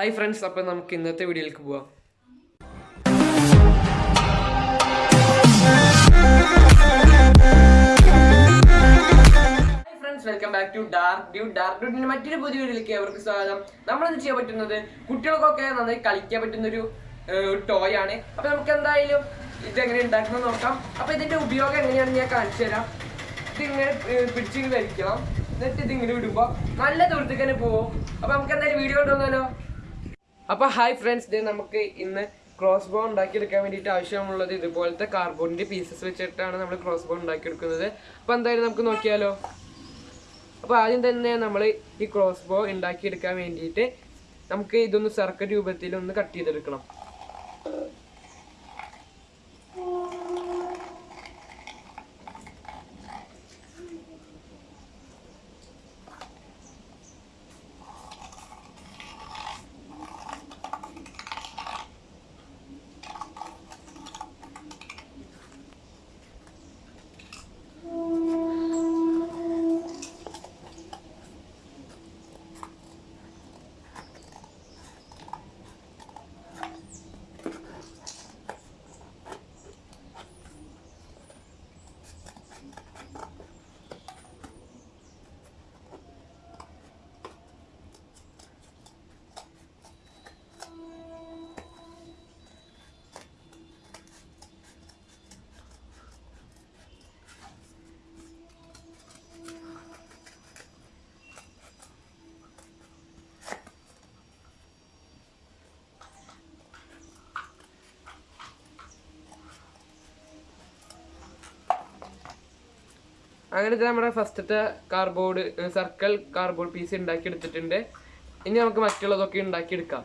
Hi friends അപ്പം നമുക്ക് ഇന്നത്തെ വീഡിയോയിലേക്ക് പോവാം. Welcome back to dark dark ഡ്യൂട്ടിന്റെ മറ്റൊരു പുതിയ വീഡിയോയിലേക്ക് അവർക്ക് സ്വാഗതം. നമ്മളിത് ചെയ്യാൻ പറ്റുന്നത് കുട്ടികൾക്കൊക്കെ നന്നായി കളിക്കാൻ പറ്റുന്ന ഒരു ടോയ് ആണ്. അപ്പൊ നമുക്ക് എന്തായാലും ഇതെങ്ങനെ ഉണ്ടാക്കുന്നത് നോക്കാം. അപ്പൊ ഇതിന്റെ ഉപയോഗം എങ്ങനെയാണെന്ന് ഞാൻ കാണിച്ചു തരാം. ഇതിങ്ങനെ പിടിച്ചിങ്ങനെ വലിക്കണം എന്നിട്ട് ഇതിങ്ങനെ വിടുമ്പോ നല്ല ദൂരത്തേക്ക് തന്നെ പോവും. അപ്പൊ നമുക്ക് എന്തായാലും വീഡിയോ കൊണ്ടുവന്നാലോ അപ്പൊ ഹായ് ഫ്രണ്ട്സ് ഡേ നമുക്ക് ഇന്ന് ക്രോസ് ബോ ഉണ്ടാക്കിയെടുക്കാൻ വേണ്ടിയിട്ട് ആവശ്യമുള്ളത് ഇതുപോലത്തെ കാർബോണിന്റെ പീസസ് വെച്ചിട്ടാണ് നമ്മൾ ക്രോസ് ബോ ഉണ്ടാക്കിയെടുക്കുന്നത്. അപ്പൊ എന്തായാലും നമുക്ക് നോക്കിയാലോ? അപ്പൊ ആദ്യം തന്നെ നമ്മൾ ഈ ക്രോസ് ബോ ഉണ്ടാക്കിയെടുക്കാൻ വേണ്ടിയിട്ട് നമുക്ക് ഇതൊന്ന് സർക്കിൾ രൂപത്തിൽ ഒന്ന് കട്ട് ചെയ്തെടുക്കണം. അങ്ങനത്തെ നമ്മുടെ ഫസ്റ്റത്തെ കാർബോർഡ് സർക്കിൾ കാർബോർഡ് പീസ് ഉണ്ടാക്കി എടുത്തിട്ടുണ്ട് ഇനി നമുക്ക് മറ്റുള്ളതൊക്കെ ഉണ്ടാക്കിയെടുക്കാം.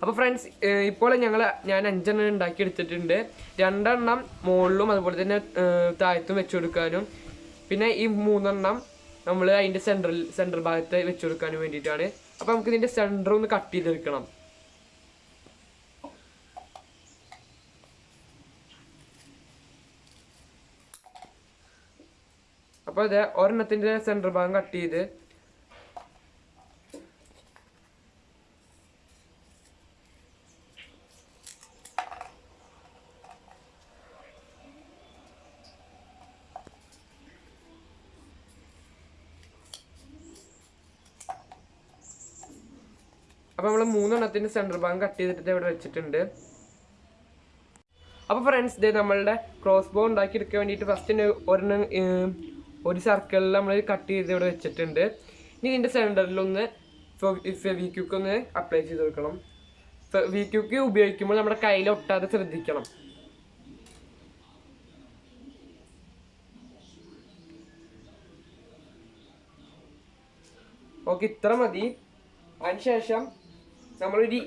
അപ്പോൾ ഫ്രണ്ട്സ് ഇപ്പോൾ ഞങ്ങൾ ഞാൻ അഞ്ചെണ്ണം ഉണ്ടാക്കി എടുത്തിട്ടുണ്ട് രണ്ടെണ്ണം മുകളിലും അതുപോലെ തന്നെ താഴത്തും വെച്ച് കൊടുക്കാനും പിന്നെ ഈ മൂന്നെണ്ണം നമ്മൾ അതിന്റെ സെൻട്രൽ സെൻട്രൽ ഭാഗത്ത് വെച്ച് കൊടുക്കാനും വേണ്ടിയിട്ടാണ്. അപ്പോൾ നമുക്ക് ഇതിന്റെ സെന്റർ ഒന്ന് കട്ട് ചെയ്തെടുക്കണം. അപ്പോൾ ഇത് ഒരെണ്ണത്തിന്റെ സെന്റർ ഭാഗം കട്ട് ചെയ്ത്. അപ്പോൾ നമ്മൾ മൂന്നെണ്ണത്തിന്റെ സെന്റർ ഭാഗം കട്ട് ചെയ്തിട്ട് ഇവിടെ വെച്ചിട്ടുണ്ട്. അപ്പോൾ ഫ്രണ്ട്സ് ഇത് നമ്മളുടെ ക്രോസ് ബോ ഉണ്ടാക്കി എടുക്കാൻ വേണ്ടിയിട്ട് ഫസ്റ്റ് ഒരെണ്ണം ഒരു സർക്കിളിൽ നമ്മൾ കട്ട് ചെയ്ത് ഇവിടെ വെച്ചിട്ടുണ്ട്. ഇനി ഇതിന്റെ സെന്ററിലൊന്ന് ഫെവിക്യൂക്ക് ഒന്ന് അപ്ലൈ ചെയ്ത് കൊടുക്കണം. ഫെവിക്യൂക്ക് ഉപയോഗിക്കുമ്പോൾ നമ്മുടെ കയ്യിൽ ഒട്ടാതെ ശ്രദ്ധിക്കണം. ഓക്കെ ഇത്ര മതി. അതിനുശേഷം നമ്മളൊരു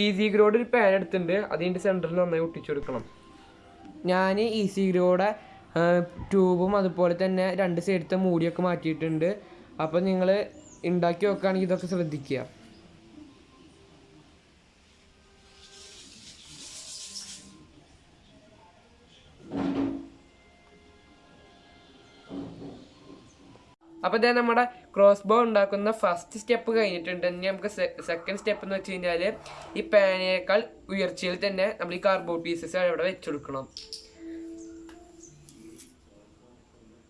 ഈസി ഗ്രോഡ് ഒരു പാൻ എടുത്തിട്ടുണ്ട്. അതിന്റെ സെന്ററിൽ നന്നായി ഒട്ടിച്ചു കൊടുക്കണം. ഞാൻ ഈസി ഗ്രോയുടെ ട്യൂബും അതുപോലെ തന്നെ രണ്ട് സൈഡത്തെ മൂടിയൊക്കെ മാറ്റിയിട്ടുണ്ട്. അപ്പോൾ നിങ്ങൾ ഉണ്ടാക്കി വെക്കുകയാണെങ്കിൽ ഇതൊക്കെ ശ്രദ്ധിക്കുക അപ്പോൾ ഇതേ നമ്മുടെ ക്രോസ് ബോ ഉണ്ടാക്കുന്ന ഫസ്റ്റ് സ്റ്റെപ്പ് കഴിഞ്ഞിട്ടുണ്ട്. ഇനി നമുക്ക് സെക്കൻഡ് സ്റ്റെപ്പ് എന്ന് വെച്ച് കഴിഞ്ഞാൽ ഈ പാനേക്കാൾ ഉയർച്ചയിൽ തന്നെ നമ്മൾ ഈ കാർബോ പീസസ് അവിടെ വെച്ചെടുക്കണം.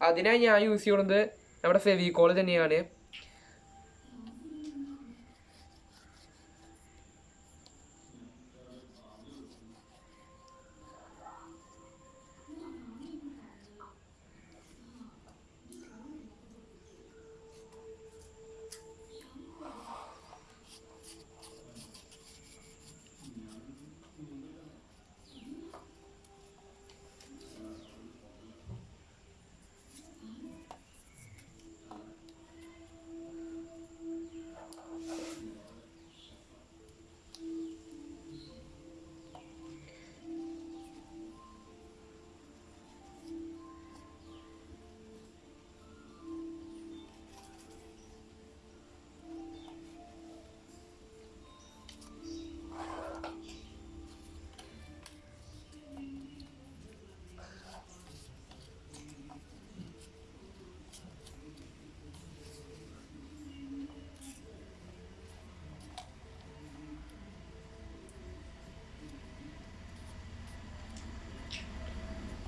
അതിനായി ഞാൻ യൂസ് ചെയ്യുന്നത് നമ്മുടെ ഫെവിക്കോൾ തന്നെയാണ്.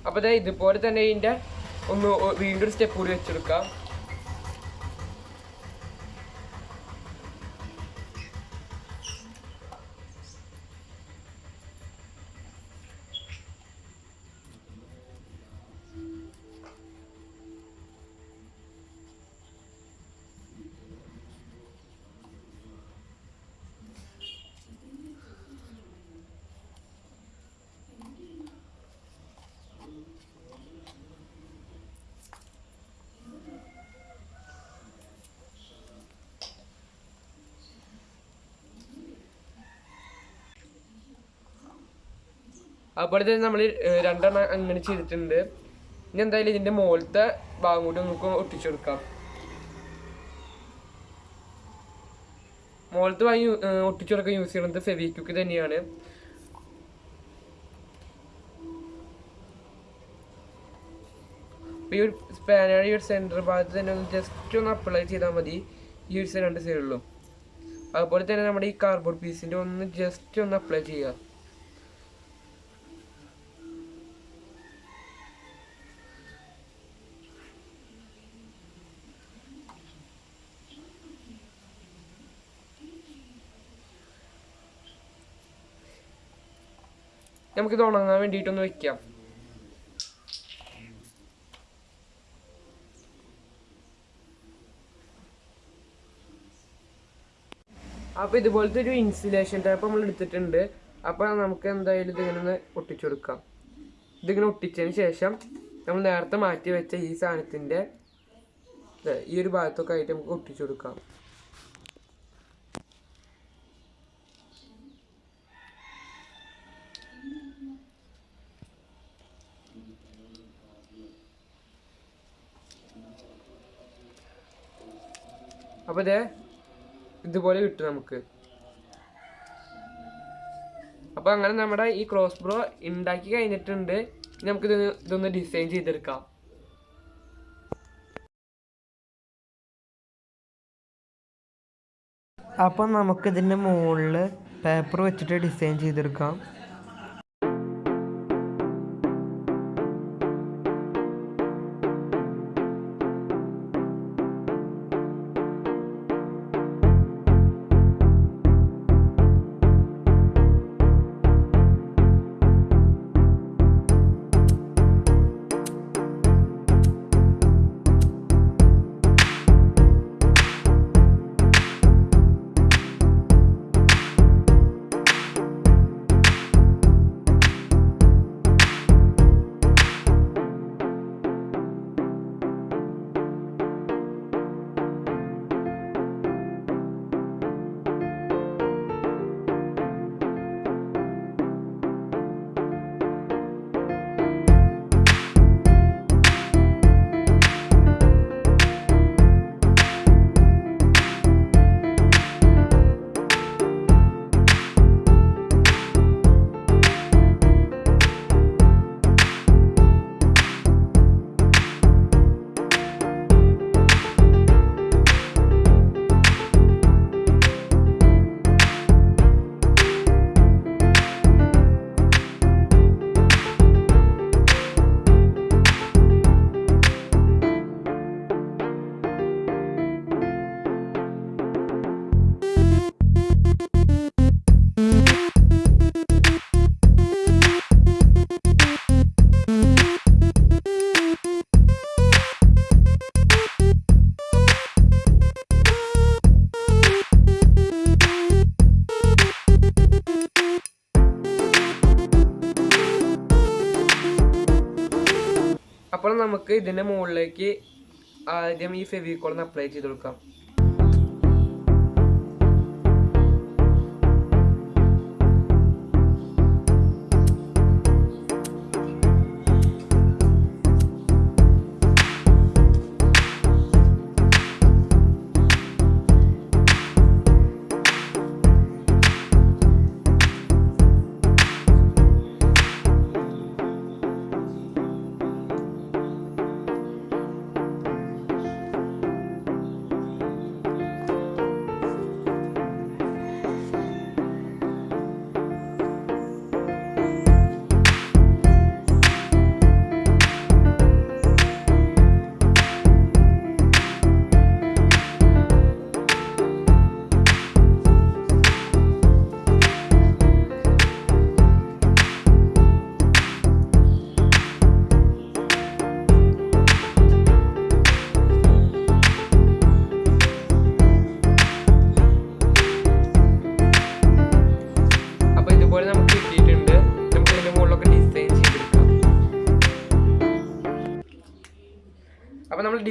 അപ്പോൾ ദേ ഇതുപോലെ തന്നെ ഇതിന്റെ ഒന്ന് വീണ്ടും ഒരു സ്റ്റെപ്പ് കൂടി വെച്ചെടുക്കാം. അതുപോലെ തന്നെ നമ്മൾ രണ്ടെണ്ണം അങ്ങനെ ചെയ്തിട്ടുണ്ട്. ഇനി എന്തായാലും ഇതിന്റെ മുകളിലത്തെ ഭാഗം കൂടി നമുക്ക് ഒട്ടിച്ചു കൊടുക്കാം. മുകളിലത്തെ ഭാഗം ഒട്ടിച്ചു കൊടുക്കാൻ യൂസ് ചെയ്യുന്നത് ഫെവിക്വിക്ക് തന്നെയാണ്. ഈ ഒരു സ്പാനയുടെ ഈ ഒരു സെന്റർ ഭാഗത്ത് തന്നെ ഒന്ന് ജസ്റ്റ് ഒന്ന് അപ്ലൈ ചെയ്താൽ മതി. ഈ ഒരു രണ്ട് സൈഡുള്ളൂ അതുപോലെ തന്നെ നമ്മുടെ ഈ കാർബോർഡ് പീസിന്റെ ഒന്ന് ജസ്റ്റ് ഒന്ന് അപ്ലൈ ചെയ്യുക. നമുക്കിത് ഉണങ്ങാൻ വേണ്ടിയിട്ടൊന്ന് വെക്കാം. അപ്പോൾ ഇതുപോലത്തെ ഒരു ഇൻസുലേഷൻ ടൈപ്പ് നമ്മൾ എടുത്തിട്ടുണ്ട്. അപ്പൊ നമുക്ക് എന്തായാലും ഇതിങ്ങനെ ഒന്ന് ഒട്ടിച്ചു കൊടുക്കാം. ഇതിങ്ങനെ ഒട്ടിച്ചതിന് ശേഷം നമ്മൾ നേരത്തെ മാറ്റി വെച്ച ഈ സാധനത്തിന്റെ ദേ ഈ ഒരു ഭാഗത്തൊക്കെ ആയിട്ട് നമുക്ക് ഒട്ടിച്ചു കൊടുക്കാം. അപ്പോൾ ഇതേ ഇതുപോലെ കിട്ടും നമുക്ക്. അപ്പോൾ അങ്ങനെ നമ്മുടെ ഈ ക്രോസ് ബ്രോ ഉണ്ടാക്കി കഴിഞ്ഞിട്ടുണ്ട്. ഇനി നമുക്ക് ഇത് ഇതൊന്ന് ഡിസൈൻ ചെയ്തെടുക്കാം. അപ്പം നമുക്കിതിന്റെ മുകളിൽ പേപ്പർ വെച്ചിട്ട് ഡിസൈൻ ചെയ്തെടുക്കാം. നമുക്ക് ഇതിന്റെ മുകളിലേക്ക് ആദ്യം ഈ ഫെവിക്കോൾ ഒന്ന് അപ്ലൈ ചെയ്ത് കൊടുക്കാം.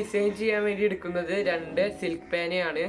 ഡിസൈൻ ചെയ്യാൻ വേണ്ടി എടുക്കുന്നത് രണ്ട് സിൽക്ക് പേനയാണ്.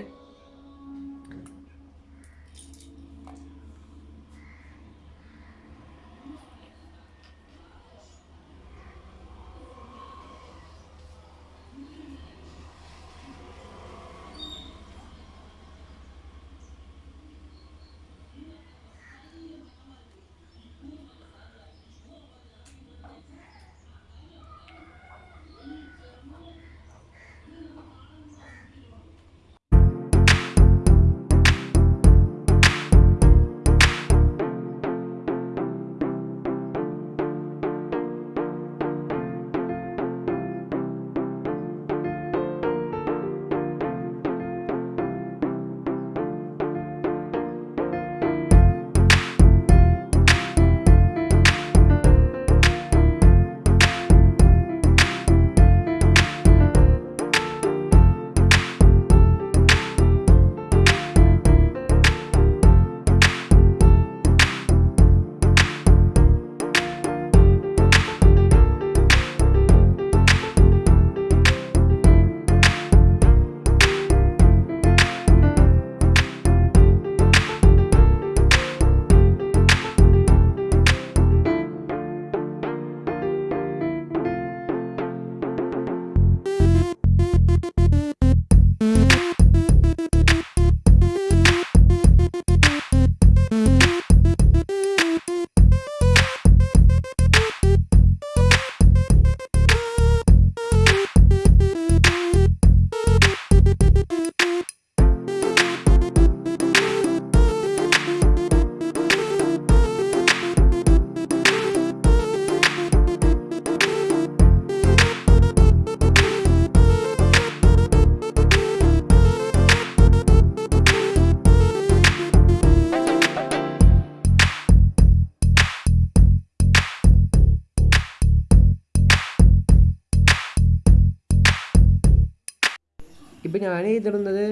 ഇപ്പം ഞാൻ എഴുതുന്നത്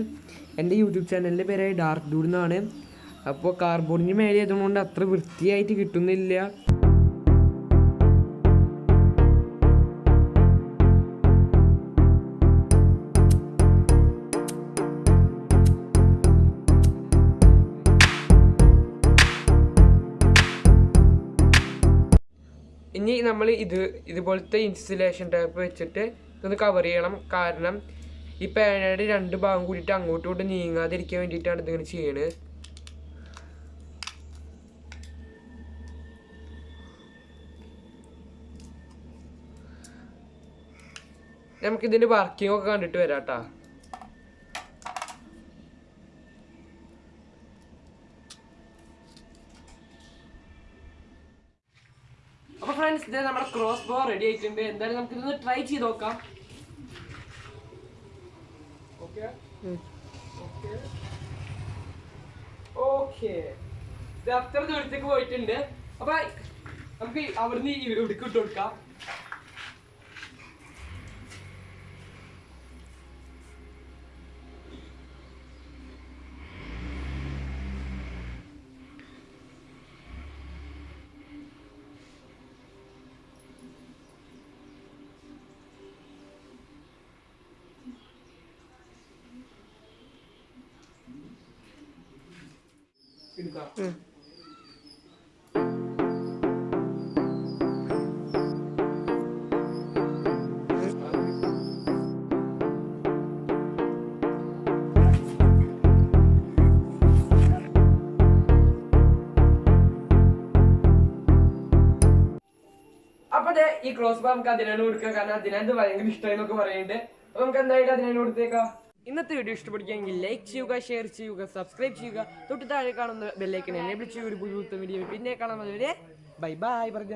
എന്റെ യൂട്യൂബ് ചാനലിന്റെ പേരായ ഡാർക്ക് ഡൂഡ് എന്നാണ്. അപ്പോൾ കാർബോർഡിന് മേലെ എഴുതുന്നതുകൊണ്ട് അത്ര വൃത്തിയായിട്ട് കിട്ടുന്നില്ല. ഇനി നമ്മൾ ഇത് ഇതുപോലത്തെ ഇൻസുലേഷൻ ടേപ്പ് വെച്ചിട്ട് ഇതൊന്ന് കവർ ചെയ്യണം. കാരണം ഈ പേനയുടെ രണ്ട് ഭാഗം കൂടിയിട്ട് അങ്ങോട്ടും ഇങ്ങോട്ടും നീങ്ങാതിരിക്കാൻ വേണ്ടിയിട്ടാണ് ഇതിങ്ങനെ ചെയ്യണത് നമുക്കിതിന്റെ വർക്കിംഗ് ഒക്കെ കണ്ടിട്ട് വരാം കേട്ടോ അപ്പൊ ഫ്രണ്ട്സ് ഇത് നമ്മുടെ ക്രോസ് ബോ റെഡി ആയിട്ടുണ്ട്. എന്തായാലും നമുക്ക് ഇതൊന്ന് ട്രൈ ചെയ്ത് നോക്കാം. ഓക്കെ. അത്ര ദൂരത്തേക്ക് പോയിട്ടുണ്ട്. അപ്പൊ നമുക്ക് അവിടുന്ന് ഇട്ട് കൊടുക്കാം. എടുക്കാം. അപ്പൊ ഈ ക്രോസ് ബാർ നമുക്ക് അതിനാണ് കൊടുക്കാം കാരണം അതിനെന്ത് ഭയങ്കര ഇഷ്ടമായി എന്നൊക്കെ പറയുന്നുണ്ട്. അപ്പൊ നമുക്ക് എന്തായാലും അതിനാണ് കൊടുത്തേക്കാം. ഇന്നത്തെ വീഡിയോ ഇഷ്ടപ്പെടുകയെങ്കിൽ ലൈക്ക് ചെയ്യുക ഷെയർ ചെയ്യുക സബ്സ്ക്രൈബ് ചെയ്യുക. തൊട്ട് താഴെ കാണുന്ന ബെല്ലൈക്കൻ എനേബിൾ ചെയ്യുക. ഒരു പുതിയ വീഡിയോ പിന്നെ വരെ ബൈ ബൈ പറഞ്ഞ.